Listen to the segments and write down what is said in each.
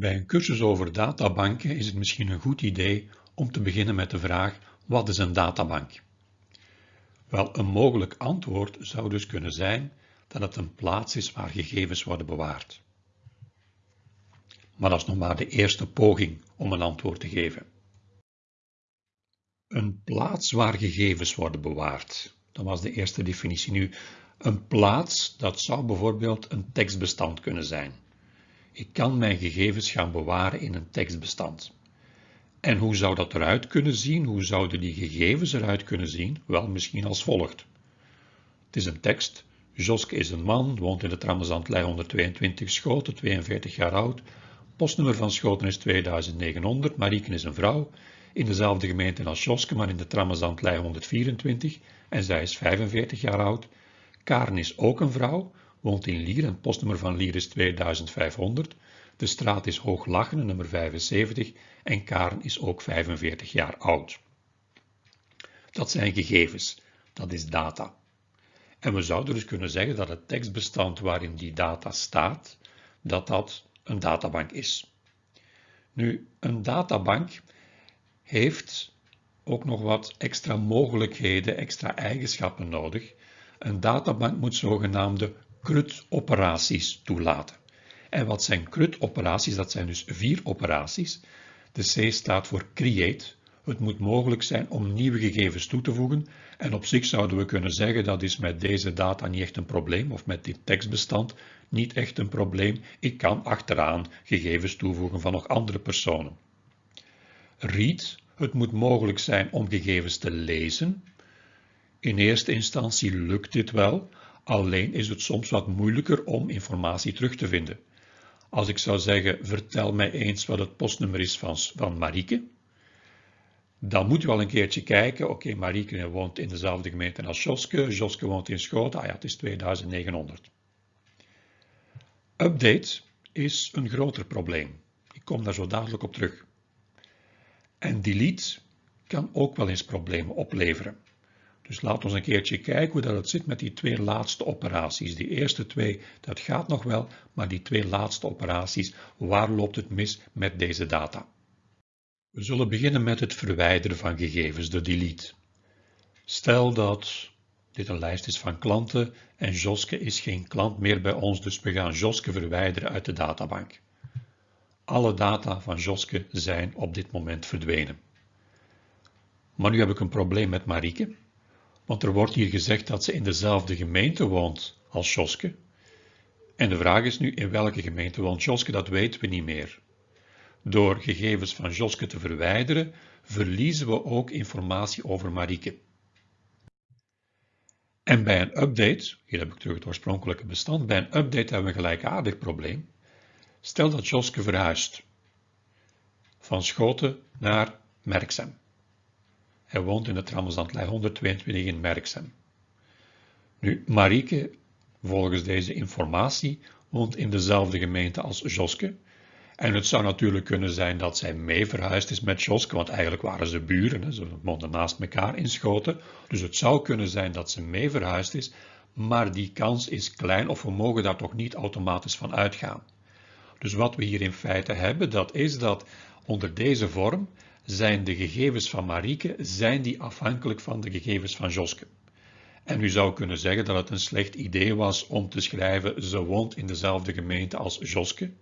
Bij een cursus over databanken is het misschien een goed idee om te beginnen met de vraag wat is een databank? Wel, een mogelijk antwoord zou dus kunnen zijn dat het een plaats is waar gegevens worden bewaard. Maar dat is nog maar de eerste poging om een antwoord te geven. Een plaats waar gegevens worden bewaard. Dat was de eerste definitie. Nu, een plaats, dat zou bijvoorbeeld een tekstbestand kunnen zijn. Ik kan mijn gegevens gaan bewaren in een tekstbestand. En hoe zou dat eruit kunnen zien? Hoe zouden die gegevens eruit kunnen zien? Wel, misschien als volgt. Het is een tekst. Joske is een man, woont in de Trammezandlei 122 Schoten, 42 jaar oud. Postnummer van Schoten is 2900. Marieke is een vrouw, in dezelfde gemeente als Joske, maar in de Trammezandlei 124 en zij is 45 jaar oud. Karen is ook een vrouw, woont in Lier en postnummer van Lier is 2500. De straat is Hooglachenen, nummer 75 en Karen is ook 45 jaar oud. Dat zijn gegevens, dat is data. En we zouden dus kunnen zeggen dat het tekstbestand waarin die data staat, dat dat een databank is. Nu, een databank heeft ook nog wat extra mogelijkheden, extra eigenschappen nodig. Een databank moet zogenaamde CRUD-operaties toelaten. En wat zijn CRUD-operaties? Dat zijn dus vier operaties. De C staat voor create. Het moet mogelijk zijn om nieuwe gegevens toe te voegen. En op zich zouden we kunnen zeggen dat is met deze data niet echt een probleem, of met dit tekstbestand niet echt een probleem. Ik kan achteraan gegevens toevoegen van nog andere personen. Read. Het moet mogelijk zijn om gegevens te lezen. In eerste instantie lukt dit wel, alleen is het soms wat moeilijker om informatie terug te vinden. Als ik zou zeggen, vertel mij eens wat het postnummer is van, van Marieke, dan moet u wel een keertje kijken. Oké, okay, Marieke woont in dezelfde gemeente als Joske. Joske woont in Schoten. Ah ja, het is 2900. Update is een groter probleem. Ik kom daar zo dadelijk op terug. En delete kan ook wel eens problemen opleveren. Dus laten we een keertje kijken hoe dat het zit met die twee laatste operaties. Die eerste twee, dat gaat nog wel, maar die twee laatste operaties, waar loopt het mis met deze data? We zullen beginnen met het verwijderen van gegevens, de delete. Stel dat dit een lijst is van klanten en Joske is geen klant meer bij ons, dus we gaan Joske verwijderen uit de databank. Alle data van Joske zijn op dit moment verdwenen. Maar nu heb ik een probleem met Marieke. Want er wordt hier gezegd dat ze in dezelfde gemeente woont als Joske. En de vraag is nu, in welke gemeente woont Joske? Dat weten we niet meer. Door gegevens van Joske te verwijderen, verliezen we ook informatie over Marieke. En bij een update, hier heb ik terug het oorspronkelijke bestand, bij een update hebben we een gelijkaardig probleem. Stel dat Joske verhuist van Schoten naar Merksem. Hij woont in de Trammelsandlei 122 in Merksem. Nu, Marieke, volgens deze informatie, woont in dezelfde gemeente als Joske. En het zou natuurlijk kunnen zijn dat zij mee verhuisd is met Joske, want eigenlijk waren ze buren, ze woonden naast elkaar in Schoten. Dus het zou kunnen zijn dat ze mee verhuisd is, maar die kans is klein of we mogen daar toch niet automatisch van uitgaan. Dus wat we hier in feite hebben, dat is dat onder deze vorm zijn de gegevens van Marieke zijn die afhankelijk van de gegevens van Joske. En u zou kunnen zeggen dat het een slecht idee was om te schrijven ze woont in dezelfde gemeente als Joske.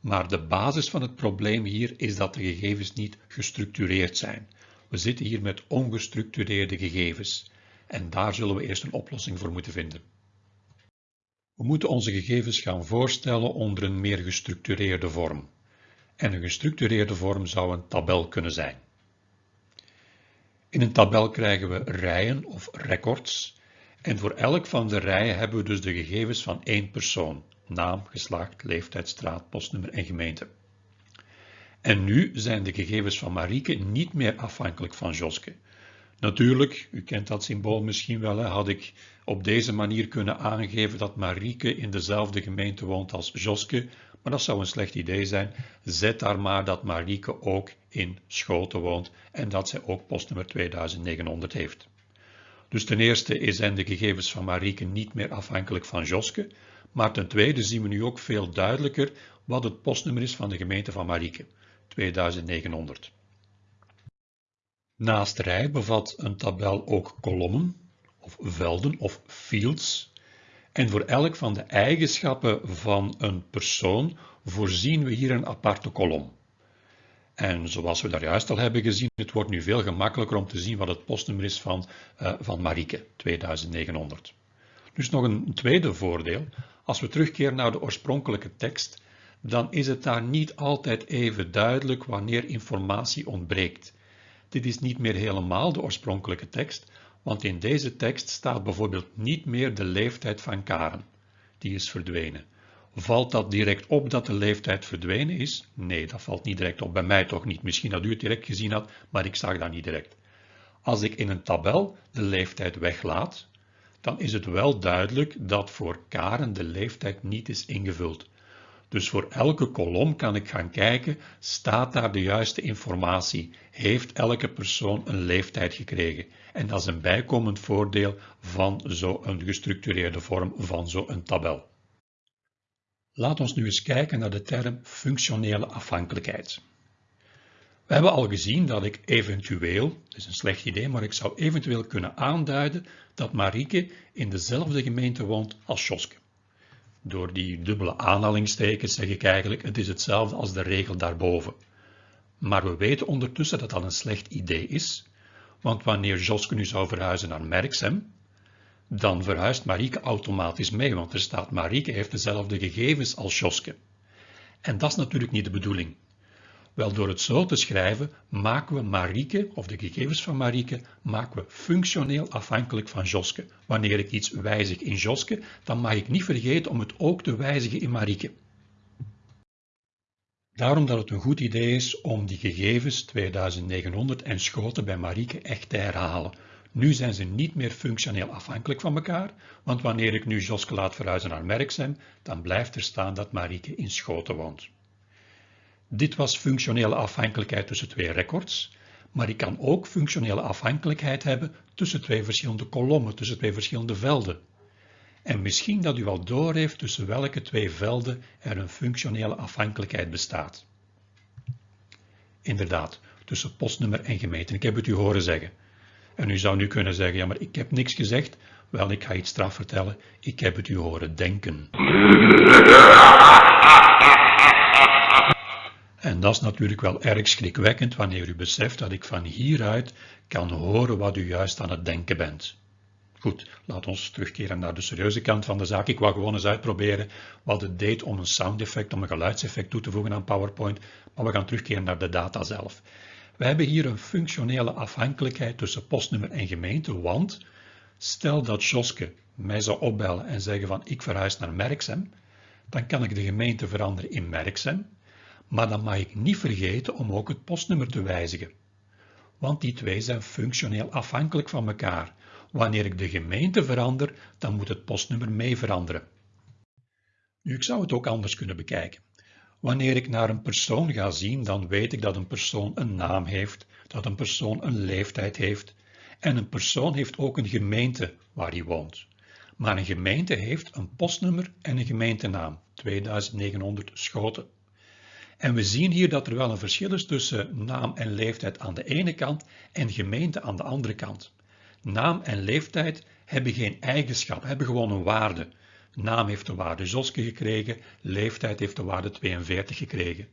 Maar de basis van het probleem hier is dat de gegevens niet gestructureerd zijn. We zitten hier met ongestructureerde gegevens en daar zullen we eerst een oplossing voor moeten vinden. We moeten onze gegevens gaan voorstellen onder een meer gestructureerde vorm en een gestructureerde vorm zou een tabel kunnen zijn. In een tabel krijgen we rijen of records en voor elk van de rijen hebben we dus de gegevens van één persoon, naam, geslacht, leeftijd, straat, postnummer en gemeente. En nu zijn de gegevens van Marieke niet meer afhankelijk van Joske. Natuurlijk, u kent dat symbool misschien wel, had ik op deze manier kunnen aangeven dat Marieke in dezelfde gemeente woont als Joske, maar dat zou een slecht idee zijn. Zet daar maar dat Marieke ook in Schoten woont en dat zij ook postnummer 2900 heeft. Dus ten eerste zijn de gegevens van Marieke niet meer afhankelijk van Joske, maar ten tweede zien we nu ook veel duidelijker wat het postnummer is van de gemeente van Marieke, 2900. Naast rij bevat een tabel ook kolommen, of velden of fields. En voor elk van de eigenschappen van een persoon voorzien we hier een aparte kolom. En zoals we daar juist al hebben gezien, het wordt nu veel gemakkelijker om te zien wat het postnummer is van, uh, van Marieke, 2900. Dus nog een tweede voordeel. Als we terugkeren naar de oorspronkelijke tekst, dan is het daar niet altijd even duidelijk wanneer informatie ontbreekt. Dit is niet meer helemaal de oorspronkelijke tekst, want in deze tekst staat bijvoorbeeld niet meer de leeftijd van Karen. Die is verdwenen. Valt dat direct op dat de leeftijd verdwenen is? Nee, dat valt niet direct op. Bij mij toch niet. Misschien dat u het direct gezien had, maar ik zag dat niet direct. Als ik in een tabel de leeftijd weglaat, dan is het wel duidelijk dat voor Karen de leeftijd niet is ingevuld. Dus voor elke kolom kan ik gaan kijken, staat daar de juiste informatie? Heeft elke persoon een leeftijd gekregen? En dat is een bijkomend voordeel van zo'n gestructureerde vorm van zo'n tabel. Laat ons nu eens kijken naar de term functionele afhankelijkheid. We hebben al gezien dat ik eventueel, dat is een slecht idee, maar ik zou eventueel kunnen aanduiden dat Marieke in dezelfde gemeente woont als Joske. Door die dubbele aanhalingstekens zeg ik eigenlijk, het is hetzelfde als de regel daarboven. Maar we weten ondertussen dat dat een slecht idee is, want wanneer Joske nu zou verhuizen naar Merksem, dan verhuist Marieke automatisch mee, want er staat Marieke heeft dezelfde gegevens als Joske. En dat is natuurlijk niet de bedoeling. Wel, door het zo te schrijven, maken we Marieke, of de gegevens van Marieke, maken we functioneel afhankelijk van Joske. Wanneer ik iets wijzig in Joske, dan mag ik niet vergeten om het ook te wijzigen in Marieke. Daarom dat het een goed idee is om die gegevens 2900 en schoten bij Marieke echt te herhalen. Nu zijn ze niet meer functioneel afhankelijk van elkaar, want wanneer ik nu Joske laat verhuizen naar Merksem, dan blijft er staan dat Marieke in Schoten woont. Dit was functionele afhankelijkheid tussen twee records, maar ik kan ook functionele afhankelijkheid hebben tussen twee verschillende kolommen, tussen twee verschillende velden. En misschien dat u al doorheeft tussen welke twee velden er een functionele afhankelijkheid bestaat. Inderdaad, tussen postnummer en gemeente. Ik heb het u horen zeggen. En u zou nu kunnen zeggen, ja maar ik heb niks gezegd. Wel, ik ga iets straf vertellen. Ik heb het u horen denken. Dat is natuurlijk wel erg schrikwekkend wanneer u beseft dat ik van hieruit kan horen wat u juist aan het denken bent. Goed, laat ons terugkeren naar de serieuze kant van de zaak. Ik wou gewoon eens uitproberen wat het deed om een sound effect, om een geluidseffect toe te voegen aan PowerPoint, maar we gaan terugkeren naar de data zelf. We hebben hier een functionele afhankelijkheid tussen postnummer en gemeente, want stel dat Joske mij zou opbellen en zeggen van ik verhuis naar Merksem, dan kan ik de gemeente veranderen in Merksem maar dan mag ik niet vergeten om ook het postnummer te wijzigen. Want die twee zijn functioneel afhankelijk van elkaar. Wanneer ik de gemeente verander, dan moet het postnummer mee veranderen. Nu, ik zou het ook anders kunnen bekijken. Wanneer ik naar een persoon ga zien, dan weet ik dat een persoon een naam heeft, dat een persoon een leeftijd heeft en een persoon heeft ook een gemeente waar hij woont. Maar een gemeente heeft een postnummer en een gemeentenaam, 2900 Schoten. En we zien hier dat er wel een verschil is tussen naam en leeftijd aan de ene kant en gemeente aan de andere kant. Naam en leeftijd hebben geen eigenschap, hebben gewoon een waarde. Naam heeft de waarde Joske gekregen, leeftijd heeft de waarde 42 gekregen.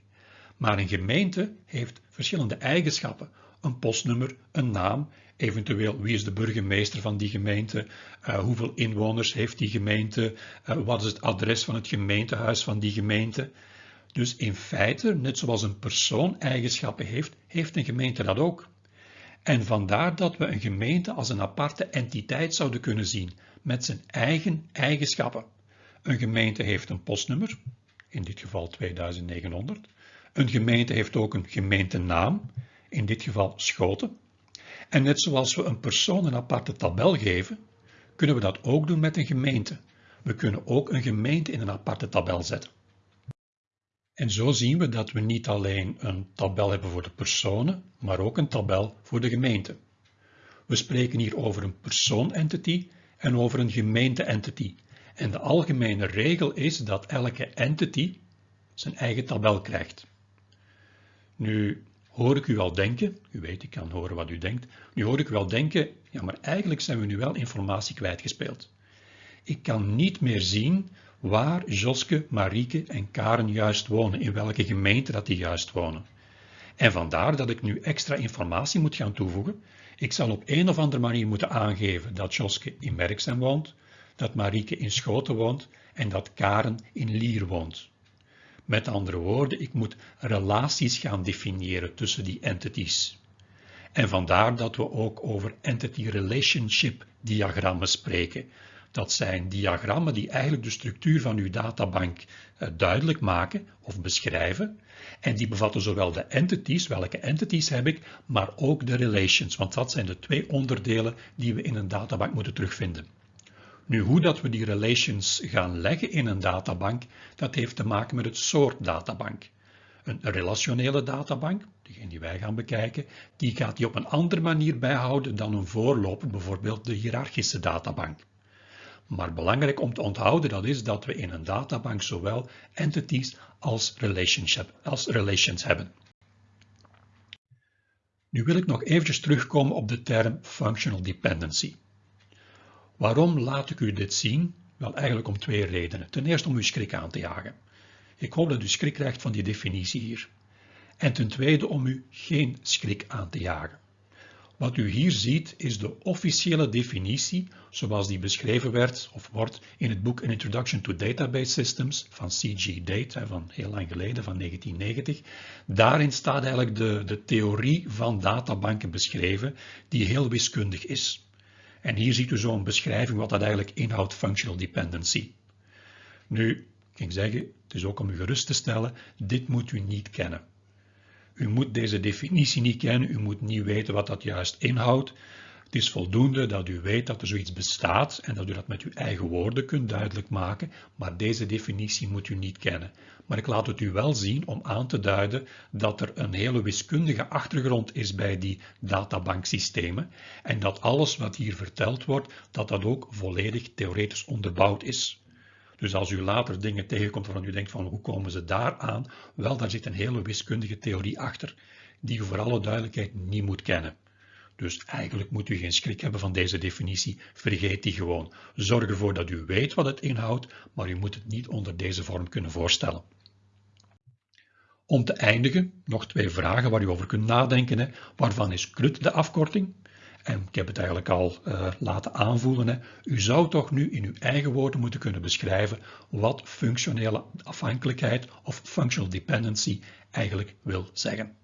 Maar een gemeente heeft verschillende eigenschappen. Een postnummer, een naam, eventueel wie is de burgemeester van die gemeente, uh, hoeveel inwoners heeft die gemeente, uh, wat is het adres van het gemeentehuis van die gemeente. Dus in feite, net zoals een persoon eigenschappen heeft, heeft een gemeente dat ook. En vandaar dat we een gemeente als een aparte entiteit zouden kunnen zien, met zijn eigen eigenschappen. Een gemeente heeft een postnummer, in dit geval 2900. Een gemeente heeft ook een gemeentenaam, in dit geval Schoten. En net zoals we een persoon een aparte tabel geven, kunnen we dat ook doen met een gemeente. We kunnen ook een gemeente in een aparte tabel zetten. En zo zien we dat we niet alleen een tabel hebben voor de personen, maar ook een tabel voor de gemeente. We spreken hier over een persoon-entity en over een gemeente-entity. En de algemene regel is dat elke entity zijn eigen tabel krijgt. Nu hoor ik u al denken, u weet ik kan horen wat u denkt, nu hoor ik u al denken, ja maar eigenlijk zijn we nu wel informatie kwijtgespeeld. Ik kan niet meer zien waar Joske, Marieke en Karen juist wonen, in welke gemeente dat die juist wonen. En vandaar dat ik nu extra informatie moet gaan toevoegen. Ik zal op een of andere manier moeten aangeven dat Joske in Merksem woont, dat Marieke in Schoten woont en dat Karen in Lier woont. Met andere woorden, ik moet relaties gaan definiëren tussen die entities. En vandaar dat we ook over entity relationship diagrammen spreken. Dat zijn diagrammen die eigenlijk de structuur van uw databank eh, duidelijk maken of beschrijven. En die bevatten zowel de entities, welke entities heb ik, maar ook de relations, want dat zijn de twee onderdelen die we in een databank moeten terugvinden. Nu, hoe dat we die relations gaan leggen in een databank, dat heeft te maken met het soort databank. Een relationele databank, degene die wij gaan bekijken, die gaat die op een andere manier bijhouden dan een voorloper, bijvoorbeeld de hiërarchische databank. Maar belangrijk om te onthouden dat is dat we in een databank zowel entities als, relationship, als relations hebben. Nu wil ik nog eventjes terugkomen op de term functional dependency. Waarom laat ik u dit zien? Wel eigenlijk om twee redenen. Ten eerste om uw schrik aan te jagen. Ik hoop dat u schrik krijgt van die definitie hier. En ten tweede om u geen schrik aan te jagen. Wat u hier ziet is de officiële definitie zoals die beschreven werd of wordt in het boek An Introduction to Database Systems van C.G. Date van heel lang geleden, van 1990. Daarin staat eigenlijk de, de theorie van databanken beschreven die heel wiskundig is. En hier ziet u zo'n beschrijving wat dat eigenlijk inhoudt functional dependency. Nu, ik ging zeggen, het is ook om u gerust te stellen, dit moet u niet kennen. U moet deze definitie niet kennen, u moet niet weten wat dat juist inhoudt. Het is voldoende dat u weet dat er zoiets bestaat en dat u dat met uw eigen woorden kunt duidelijk maken, maar deze definitie moet u niet kennen. Maar ik laat het u wel zien om aan te duiden dat er een hele wiskundige achtergrond is bij die databanksystemen en dat alles wat hier verteld wordt, dat dat ook volledig theoretisch onderbouwd is. Dus als u later dingen tegenkomt waarvan u denkt van hoe komen ze daar aan, wel daar zit een hele wiskundige theorie achter die u voor alle duidelijkheid niet moet kennen. Dus eigenlijk moet u geen schrik hebben van deze definitie, vergeet die gewoon. Zorg ervoor dat u weet wat het inhoudt, maar u moet het niet onder deze vorm kunnen voorstellen. Om te eindigen, nog twee vragen waar u over kunt nadenken. Hè. Waarvan is CRUD de afkorting? En ik heb het eigenlijk al uh, laten aanvoelen. Hè. U zou toch nu in uw eigen woorden moeten kunnen beschrijven wat functionele afhankelijkheid of functional dependency eigenlijk wil zeggen.